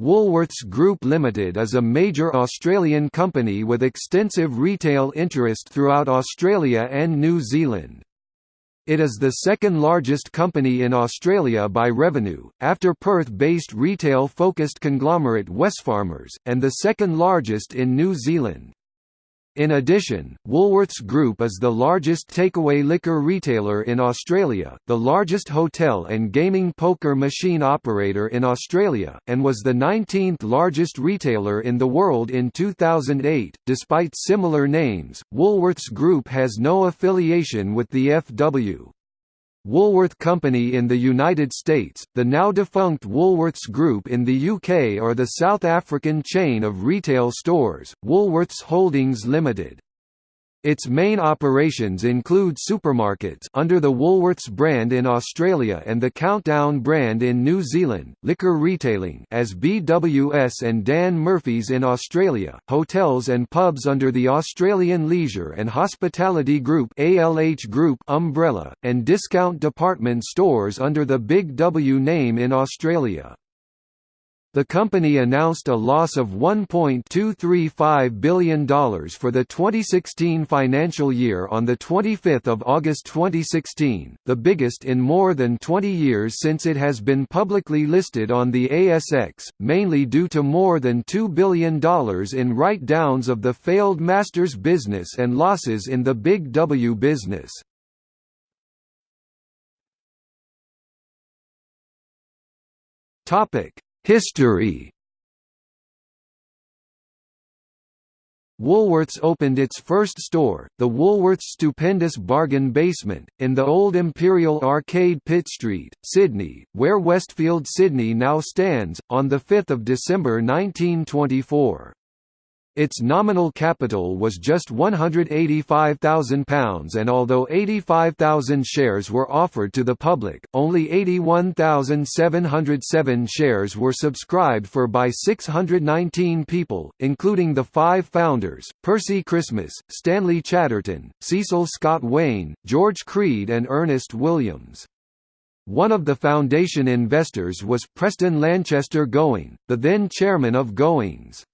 Woolworths Group Limited is a major Australian company with extensive retail interest throughout Australia and New Zealand. It is the second largest company in Australia by revenue, after Perth-based retail-focused conglomerate Wesfarmers, and the second largest in New Zealand. In addition, Woolworths Group is the largest takeaway liquor retailer in Australia, the largest hotel and gaming poker machine operator in Australia, and was the 19th largest retailer in the world in 2008. Despite similar names, Woolworths Group has no affiliation with the FW. Woolworth Company in the United States, the now-defunct Woolworths Group in the UK or the South African chain of retail stores, Woolworths Holdings Limited. Its main operations include supermarkets under the Woolworths brand in Australia and the Countdown brand in New Zealand, liquor retailing as BWS and Dan Murphy's in Australia, hotels and pubs under the Australian Leisure and Hospitality Group ALH Group umbrella, and discount department stores under the Big W name in Australia. The company announced a loss of $1.235 billion for the 2016 financial year on 25 August 2016, the biggest in more than 20 years since it has been publicly listed on the ASX, mainly due to more than $2 billion in write-downs of the failed Masters business and losses in the Big W business. Topic History Woolworths opened its first store, the Woolworths Stupendous Bargain Basement, in the old Imperial Arcade Pitt Street, Sydney, where Westfield Sydney now stands, on 5 December 1924. Its nominal capital was just £185,000 and although 85,000 shares were offered to the public, only 81,707 shares were subscribed for by 619 people, including the five founders, Percy Christmas, Stanley Chatterton, Cecil Scott Waine, George Creed and Ernest Williams. One of the foundation investors was Preston Lanchester Gowing, the then chairman of Gowings.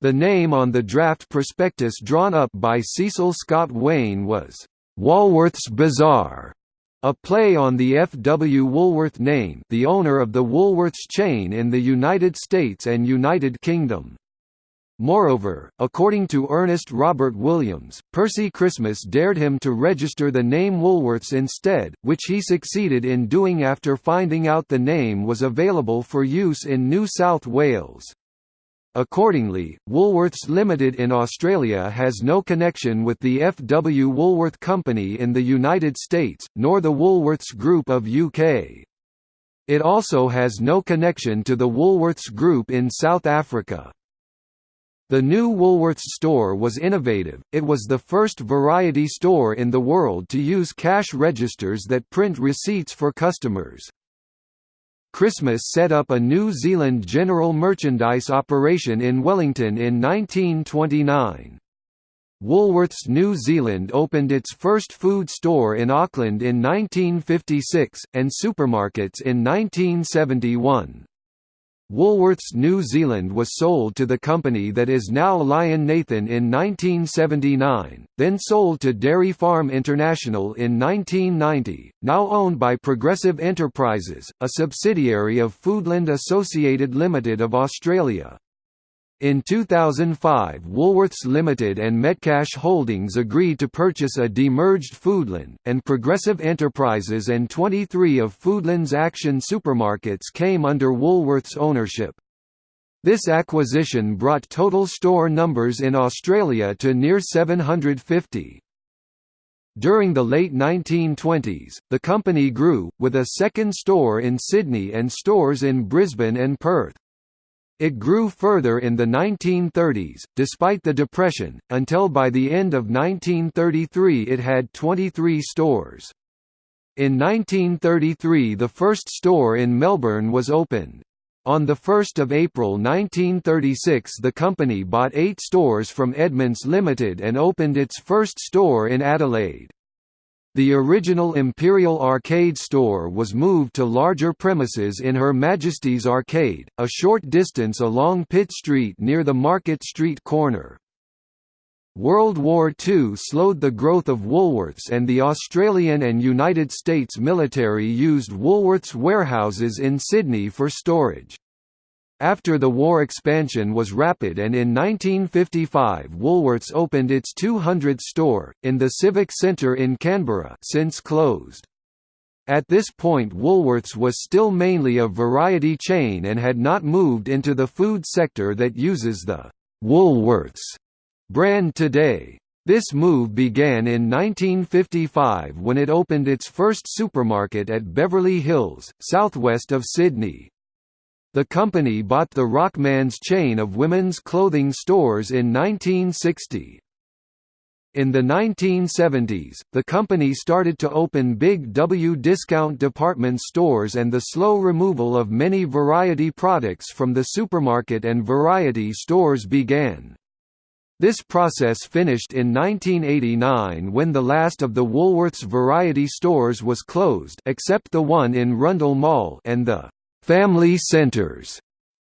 The name on the draft prospectus drawn up by Cecil Scott Waine was, "'Walworth's Bazaar", a play on the F. W. Woolworth name the owner of the Woolworths chain in the United States and United Kingdom. Moreover, according to Ernest Robert Williams, Percy Christmas dared him to register the name Woolworths instead, which he succeeded in doing after finding out the name was available for use in New South Wales. Accordingly, Woolworths Limited in Australia has no connection with the F. W. Woolworth Company in the United States, nor the Woolworths Group of UK. It also has no connection to the Woolworths Group in South Africa. The new Woolworths store was innovative, it was the first variety store in the world to use cash registers that print receipts for customers. Christmas set up a New Zealand general merchandise operation in Wellington in 1929. Woolworths New Zealand opened its first food store in Auckland in 1956, and supermarkets in 1971. Woolworths New Zealand was sold to the company that is now Lion Nathan in 1979, then sold to Dairy Farm International in 1990, now owned by Progressive Enterprises, a subsidiary of Foodland Associated Limited of Australia. In 2005 Woolworths Limited and Metcash Holdings agreed to purchase a demerged Foodland, and Progressive Enterprises and 23 of Foodland's Action supermarkets came under Woolworths ownership. This acquisition brought total store numbers in Australia to near 750. During the late 1920s, the company grew, with a second store in Sydney and stores in Brisbane and Perth. It grew further in the 1930s, despite the Depression, until by the end of 1933 it had 23 stores. In 1933 the first store in Melbourne was opened. On 1 April 1936 the company bought eight stores from Edments Limited and opened its first store in Adelaide. The original Imperial Arcade store was moved to larger premises in Her Majesty's Arcade, a short distance along Pitt Street near the Market Street corner. World War II slowed the growth of Woolworths and the Australian and United States military used Woolworths warehouses in Sydney for storage. After the war expansion was rapid and in 1955 Woolworths opened its 200th store, in the Civic Centre in Canberra since closed. At this point Woolworths was still mainly a variety chain and had not moved into the food sector that uses the «Woolworths» brand today. This move began in 1955 when it opened its first supermarket at Beverly Hills, southwest of Sydney. The company bought the Rockmans chain of women's clothing stores in 1960. In the 1970s, the company started to open Big W discount department stores and the slow removal of many variety products from the supermarket and variety stores began. This process finished in 1989 when the last of the Woolworths variety stores was closed except the one in Rundle Mall and the Family centers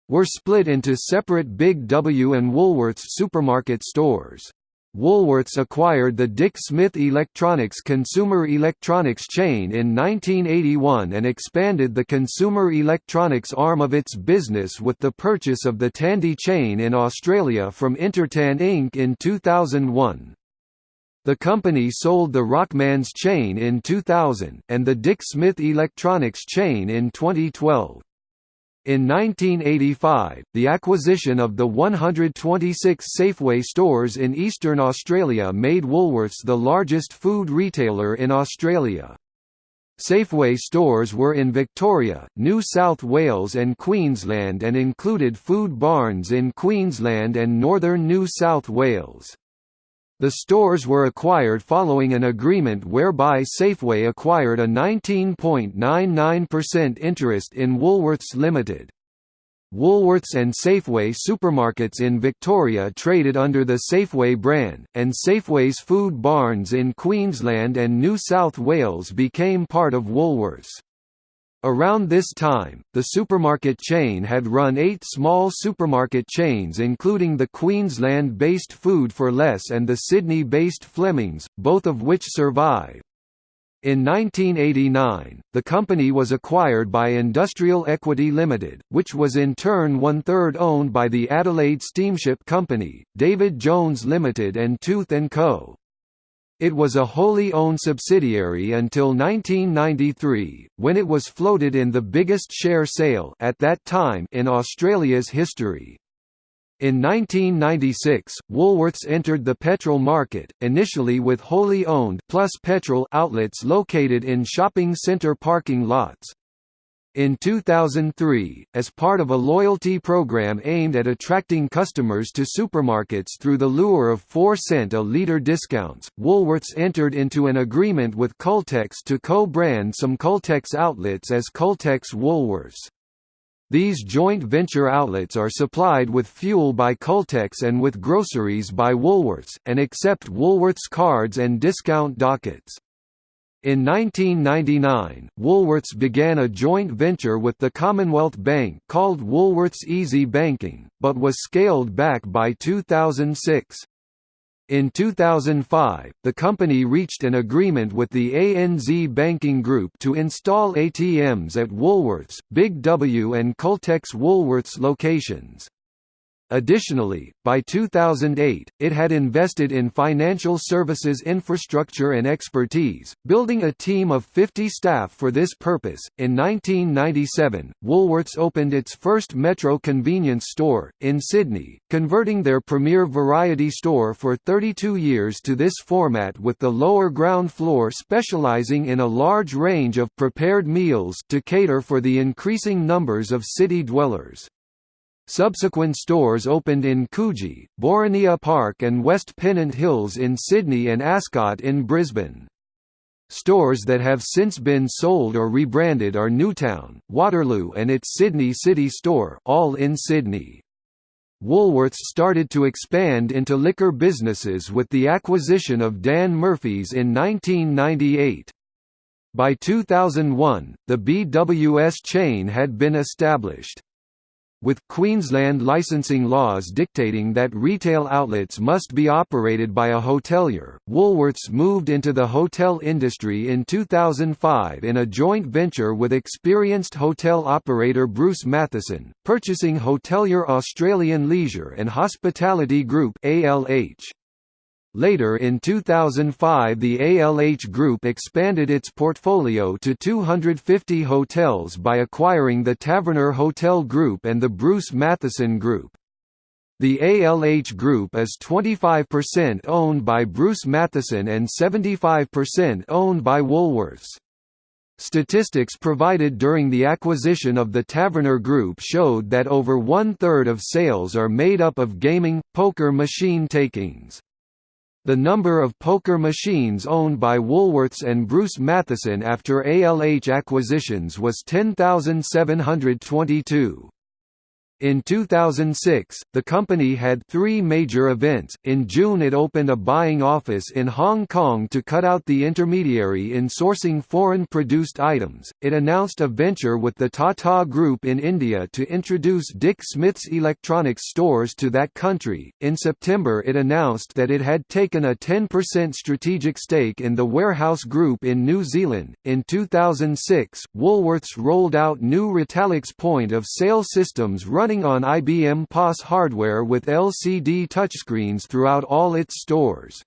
were split into separate Big W and Woolworths supermarket stores. Woolworths acquired the Dick Smith Electronics consumer electronics chain in 1981 and expanded the consumer electronics arm of its business with the purchase of the Tandy chain in Australia from Intertan Inc. in 2001. The company sold the Rockmans chain in 2000, and the Dick Smith Electronics chain in 2012. In 1985, the acquisition of the 126 Safeway stores in eastern Australia made Woolworths the largest food retailer in Australia. Safeway stores were in Victoria, New South Wales and Queensland and included food barns in Queensland and northern New South Wales. The stores were acquired following an agreement whereby Safeway acquired a 19.99% interest in Woolworths Limited. Woolworths and Safeway supermarkets in Victoria traded under the Safeway brand, and Safeway's food barns in Queensland and New South Wales became part of Woolworths. Around this time, the supermarket chain had run eight small supermarket chains including the Queensland-based Food for Less and the Sydney-based Flemings, both of which survive. In 1989, the company was acquired by Industrial Equity Limited, which was in turn one-third owned by the Adelaide Steamship Company, David Jones Limited and Tooth & Co. It was a wholly owned subsidiary until 1993, when it was floated in the biggest share sale at that time in Australia's history. In 1996, Woolworths entered the petrol market, initially with wholly owned Plus Petrol outlets located in shopping centre parking lots. In 2003, as part of a loyalty program aimed at attracting customers to supermarkets through the lure of 4 cent a litre discounts, Woolworths entered into an agreement with Caltex to co-brand some Caltex outlets as Caltex Woolworths. These joint venture outlets are supplied with fuel by Caltex and with groceries by Woolworths, and accept Woolworths cards and discount dockets. In 1999, Woolworths began a joint venture with the Commonwealth Bank called Woolworths Easy Banking, but was scaled back by 2006. In 2005, the company reached an agreement with the ANZ Banking Group to install ATMs at Woolworths, Big W and Caltex Woolworths locations. Additionally, by 2008, it had invested in financial services infrastructure and expertise, building a team of 50 staff for this purpose. In 1997, Woolworths opened its first Metro convenience store, in Sydney, converting their premier variety store for 32 years to this format with the lower ground floor specialising in a large range of prepared meals to cater for the increasing numbers of city dwellers. Subsequent stores opened in Coogee, Boronia Park and West Pennant Hills in Sydney and Ascot in Brisbane. Stores that have since been sold or rebranded are Newtown, Waterloo and its Sydney City store all in Sydney. Woolworths started to expand into liquor businesses with the acquisition of Dan Murphy's in 1998. By 2001, the BWS chain had been established with Queensland licensing laws dictating that retail outlets must be operated by a hotelier. Woolworths moved into the hotel industry in 2005 in a joint venture with experienced hotel operator Bruce Mathieson, purchasing hotelier Australian Leisure and Hospitality Group (ALH). Later in 2005 the ALH Group expanded its portfolio to 250 hotels by acquiring the Taverner Hotel Group and the Bruce Mathieson Group. The ALH Group is 25% owned by Bruce Mathieson and 75% owned by Woolworths. Statistics provided during the acquisition of the Taverner Group showed that over one-third of sales are made up of gaming, poker machine takings. The number of poker machines owned by Woolworths and Bruce Mathieson after ALH acquisitions was 10,722. In 2006, the company had three major events. In June, it opened a buying office in Hong Kong to cut out the intermediary in sourcing foreign produced items. It announced a venture with the Tata Group in India to introduce Dick Smith's electronics stores to that country. In September, it announced that it had taken a 10% strategic stake in the Warehouse Group in New Zealand. In 2006, Woolworths rolled out new Retalix point of sale systems run running on IBM POS hardware with LCD touchscreens throughout all its stores.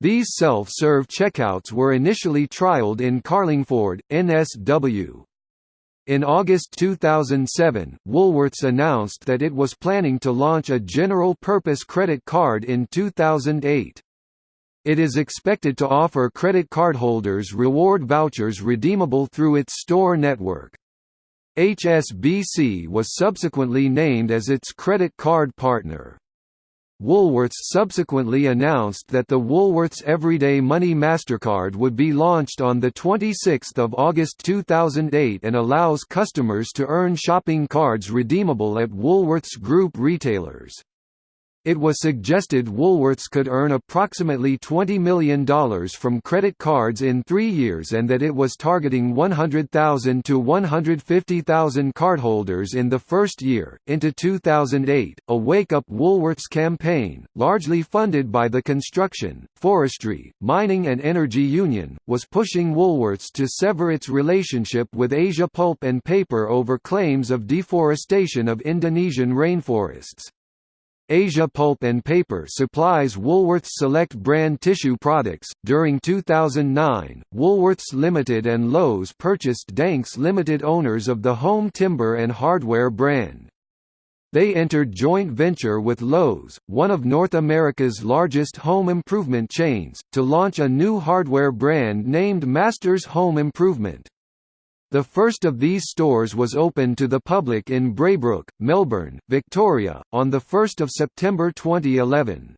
These self-serve checkouts were initially trialed in Carlingford, NSW. In August 2007, Woolworths announced that it was planning to launch a general-purpose credit card in 2008. It is expected to offer credit card holders reward vouchers redeemable through its store network. HSBC was subsequently named as its credit card partner. Woolworths subsequently announced that the Woolworths Everyday Money MasterCard would be launched on 26 August 2008 and allows customers to earn shopping cards redeemable at Woolworths Group retailers. It was suggested Woolworths could earn approximately $20 million from credit cards in three years and that it was targeting 100,000 to 150,000 cardholders in the first year. Into 2008, a Wake Up Woolworths campaign, largely funded by the construction, forestry, mining and energy union, was pushing Woolworths to sever its relationship with Asia Pulp and Paper over claims of deforestation of Indonesian rainforests. Asia Pulp and Paper supplies Woolworths Select brand tissue products. During 2009, Woolworths Limited and Lowe's purchased Danks Limited owners of the Home Timber and Hardware brand. They entered joint venture with Lowe's, one of North America's largest home improvement chains, to launch a new hardware brand named Masters Home Improvement. The first of these stores was opened to the public in Braybrook, Melbourne, Victoria, on 1 September 2011.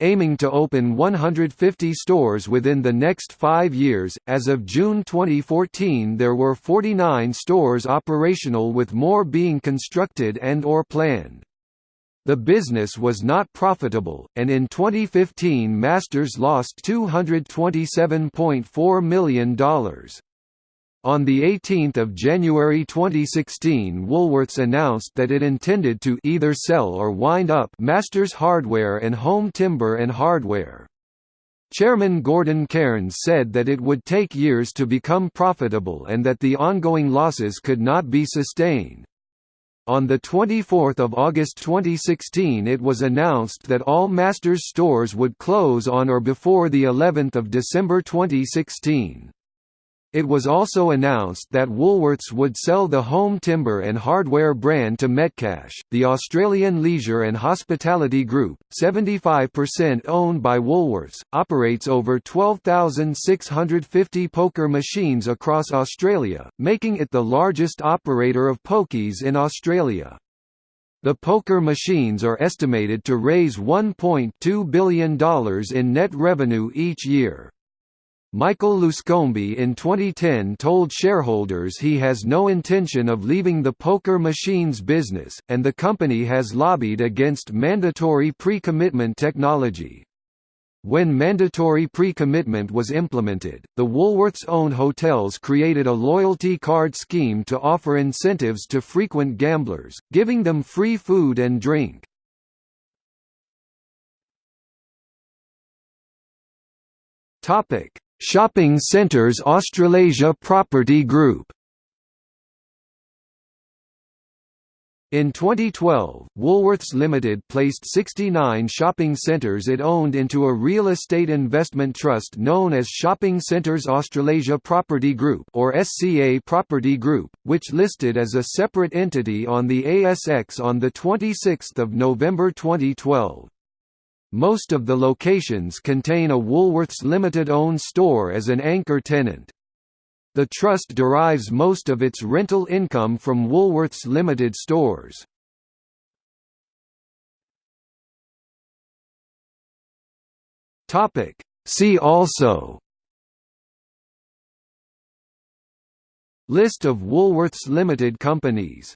Aiming to open 150 stores within the next five years, as of June 2014 there were 49 stores operational with more being constructed and or planned. The business was not profitable, and in 2015 Masters lost $227.4 million. On 18 January 2016 Woolworths announced that it intended to either sell or wind up Masters Hardware and Home Timber and Hardware. Chairman Gordon Cairns said that it would take years to become profitable and that the ongoing losses could not be sustained. On 24 August 2016 it was announced that all Masters stores would close on or before of December 2016. It was also announced that Woolworths would sell the home timber and hardware brand to Metcash, the Australian leisure and hospitality group, 75% owned by Woolworths, operates over 12,650 poker machines across Australia, making it the largest operator of pokies in Australia. The poker machines are estimated to raise $1.2 billion in net revenue each year. Michael Luscombe in 2010 told shareholders he has no intention of leaving the poker machines business, and the company has lobbied against mandatory pre-commitment technology. When mandatory pre-commitment was implemented, the Woolworths-owned hotels created a loyalty card scheme to offer incentives to frequent gamblers, giving them free food and drink. Topic: Shopping Centres Australasia Property Group In 2012, Woolworths Limited placed 69 shopping centres it owned into a real estate investment trust known as Shopping Centres Australasia Property Group or SCA Property Group, which listed as a separate entity on the ASX on 26 November 2012. Most of the locations contain a Woolworths Limited-owned store as an anchor tenant. The trust derives most of its rental income from Woolworths Limited stores. Topic: See also List of Woolworths Limited companies